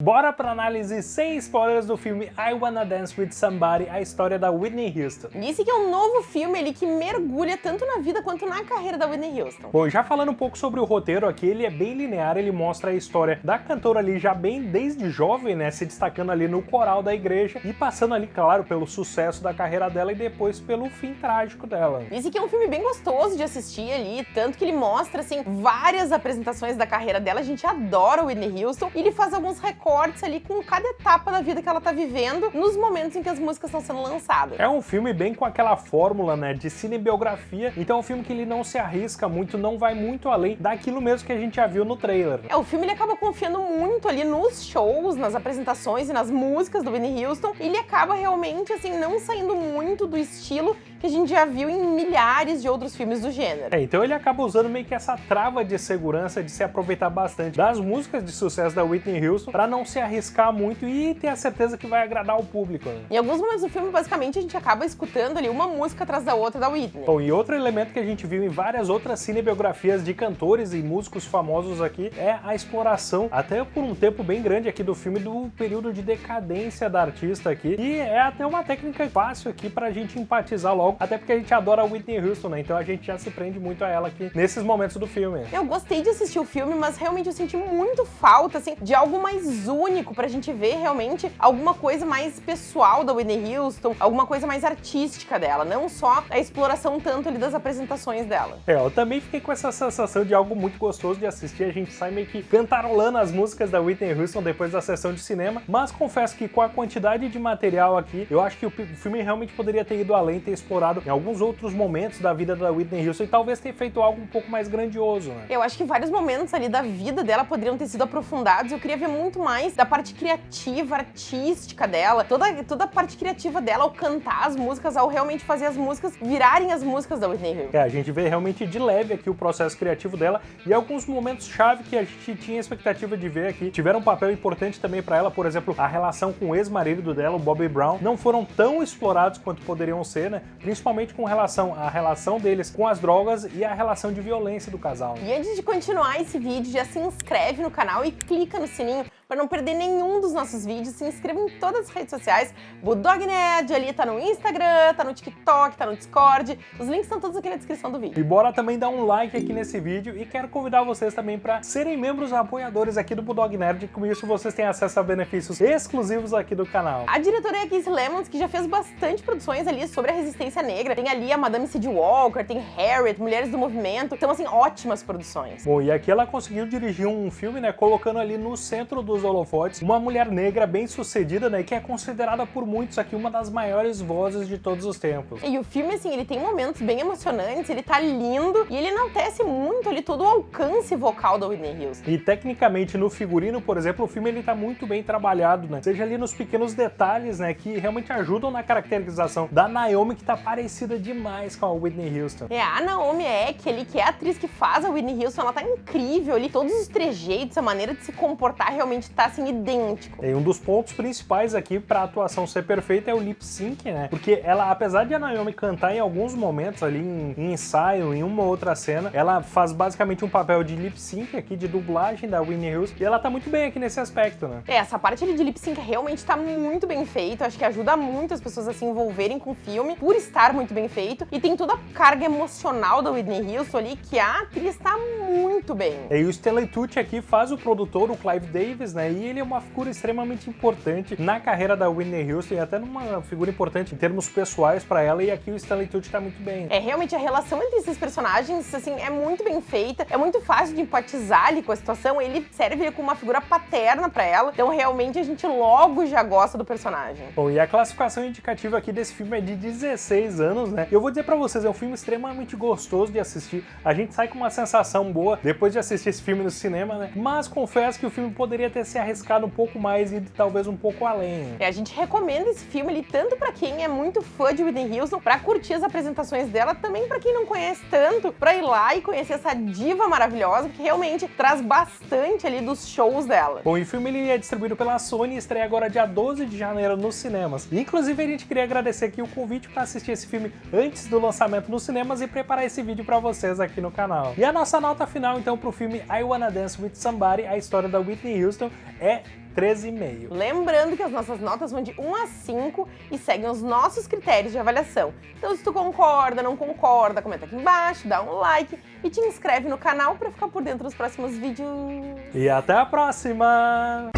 Bora pra análise sem spoilers do filme I Wanna Dance With Somebody, a história da Whitney Houston. Disse que é um novo filme ali que mergulha tanto na vida quanto na carreira da Whitney Houston. Bom, já falando um pouco sobre o roteiro aqui, ele é bem linear, ele mostra a história da cantora ali já bem desde jovem, né, se destacando ali no coral da igreja e passando ali, claro, pelo sucesso da carreira dela e depois pelo fim trágico dela. Disse que é um filme bem gostoso de assistir ali, tanto que ele mostra, assim, várias apresentações da carreira dela, a gente adora o Whitney Houston, e ele faz alguns recortes ali com cada etapa da vida que ela tá vivendo nos momentos em que as músicas estão sendo lançadas. É um filme bem com aquela fórmula, né, de cinebiografia, então é um filme que ele não se arrisca muito, não vai muito além daquilo mesmo que a gente já viu no trailer. É, o filme ele acaba confiando muito ali nos shows, nas apresentações e nas músicas do Whitney Houston, ele acaba realmente, assim, não saindo muito do estilo que a gente já viu em milhares de outros filmes do gênero. É, então ele acaba usando meio que essa trava de segurança de se aproveitar bastante das músicas de sucesso da Whitney Houston para não se arriscar muito e ter a certeza que vai agradar o público. Né? Em alguns momentos do filme, basicamente, a gente acaba escutando ali uma música atrás da outra da Whitney. Bom, e outro elemento que a gente viu em várias outras cinebiografias de cantores e músicos famosos aqui é a exploração, até por um tempo bem grande aqui do filme, do período de decadência da artista aqui. E é até uma técnica fácil aqui pra gente empatizar logo, até porque a gente adora a Whitney Houston, né? Então a gente já se prende muito a ela aqui nesses momentos do filme. Eu gostei de assistir o filme, mas realmente eu senti muito falta, assim, de algo mais único pra gente ver realmente alguma coisa mais pessoal da Whitney Houston, alguma coisa mais artística dela, não só a exploração tanto ali das apresentações dela. É, eu também fiquei com essa sensação de algo muito gostoso de assistir, a gente sai meio que cantarolando as músicas da Whitney Houston depois da sessão de cinema, mas confesso que com a quantidade de material aqui, eu acho que o filme realmente poderia ter ido além, ter explorado em alguns outros momentos da vida da Whitney Houston e talvez ter feito algo um pouco mais grandioso, né? Eu acho que vários momentos ali da vida dela poderiam ter sido aprofundados, eu queria ver muito mais da parte criativa, artística dela, toda, toda a parte criativa dela ao cantar as músicas, ao realmente fazer as músicas virarem as músicas da Whitney Houston. É, a gente vê realmente de leve aqui o processo criativo dela e alguns momentos-chave que a gente tinha expectativa de ver aqui tiveram um papel importante também para ela, por exemplo, a relação com o ex-marido dela, o Bobby Brown, não foram tão explorados quanto poderiam ser, né? Principalmente com relação à relação deles com as drogas e a relação de violência do casal. Né? E antes de continuar esse vídeo, já se inscreve no canal e clica no sininho para não perder nenhum dos nossos vídeos, se inscreva em todas as redes sociais. Bulldog Nerd ali tá no Instagram, tá no TikTok, tá no Discord. Os links estão todos aqui na descrição do vídeo. E bora também dar um like aqui nesse vídeo e quero convidar vocês também para serem membros apoiadores aqui do Bulldog Nerd. Com isso vocês têm acesso a benefícios exclusivos aqui do canal. A diretora é a Casey Lemons, que já fez bastante produções ali sobre a resistência negra. Tem ali a Madame C.D. Walker, tem Harriet, Mulheres do Movimento. Então, assim, ótimas produções. Bom, e aqui ela conseguiu dirigir um filme, né, colocando ali no centro do dos holofotes, uma mulher negra bem sucedida, né, que é considerada por muitos aqui uma das maiores vozes de todos os tempos. E o filme, assim, ele tem momentos bem emocionantes, ele tá lindo e ele enaltece muito ali todo o alcance vocal da Whitney Houston. E tecnicamente no figurino, por exemplo, o filme ele tá muito bem trabalhado, né, seja ali nos pequenos detalhes, né, que realmente ajudam na caracterização da Naomi, que tá parecida demais com a Whitney Houston. É, a Naomi Eck ali, que é a atriz que faz a Whitney Houston, ela tá incrível ali, todos os trejeitos, a maneira de se comportar realmente tá assim idêntico. E um dos pontos principais aqui para a atuação ser perfeita é o lip sync, né? Porque ela, apesar de a Naomi cantar em alguns momentos ali em, em ensaio, em uma outra cena, ela faz basicamente um papel de lip sync aqui, de dublagem da Winnie Houston, e ela tá muito bem aqui nesse aspecto, né? É, essa parte ali de lip sync realmente tá muito bem feito, acho que ajuda muito as pessoas a se envolverem com o filme, por estar muito bem feito, e tem toda a carga emocional da Whitney Houston ali, que a atriz tá muito bem. E o Stanley Tucci aqui faz o produtor, o Clive Davis, né? E ele é uma figura extremamente importante na carreira da Whitney Houston e até numa figura importante em termos pessoais para ela. E aqui o Stanley Tucci tá muito bem. É, realmente a relação entre esses personagens, assim, é muito bem feita. É muito fácil de empatizar ali com a situação. Ele serve como uma figura paterna para ela. Então, realmente, a gente logo já gosta do personagem. Bom, e a classificação indicativa aqui desse filme é de 16 anos, né? Eu vou dizer para vocês, é um filme extremamente gostoso de assistir. A gente sai com uma sensação boa depois de assistir esse filme no cinema, né? Mas confesso que o filme poderia ter se arriscado um pouco mais e talvez um pouco além. É, a gente recomenda esse filme ali tanto para quem é muito fã de Whitney Houston, para curtir as apresentações dela, também para quem não conhece tanto, para ir lá e conhecer essa diva maravilhosa que realmente traz bastante ali dos shows dela. Bom, e o filme ele é distribuído pela Sony e estreia agora dia 12 de janeiro nos cinemas. E, inclusive a gente queria agradecer aqui o convite para assistir esse filme antes do lançamento nos cinemas e preparar esse vídeo para vocês aqui no canal. E a nossa nota final então pro filme I Wanna Dance With Somebody, a história da Whitney Houston, é 13,5. Lembrando que as nossas notas vão de 1 a 5 e seguem os nossos critérios de avaliação. Então se tu concorda, não concorda, comenta aqui embaixo, dá um like e te inscreve no canal para ficar por dentro dos próximos vídeos. E até a próxima!